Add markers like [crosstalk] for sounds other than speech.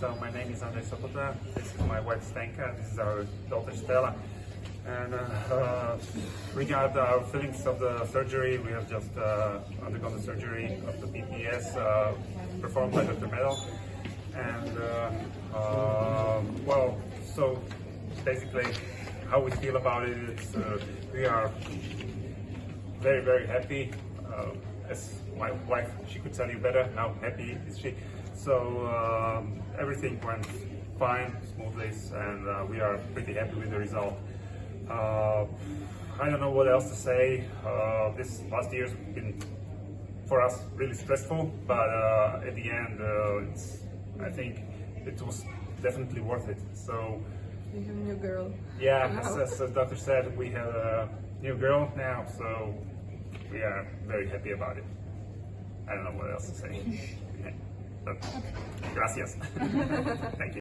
So my name is Andrei Sopota. This is my wife Stenka. This is our daughter Stella. And uh, uh, regard our feelings of the surgery, we have just uh, undergone the surgery of the BPS uh, performed by Dr. Medal. And uh, uh, well, so basically, how we feel about it is we are very very happy. Uh, as my wife, she could tell you better. How happy is she? So um, everything went fine, smoothly, and uh, we are pretty happy with the result. Uh, I don't know what else to say. Uh, this last year's been for us really stressful, but uh, at the end, uh, it's, I think it was definitely worth it. So You have a new girl. yeah, Wow. as, as the doctor said, we have a new girl now, so we are very happy about it. I don't know what else to say. [laughs] But, gracias. [laughs] Thank you.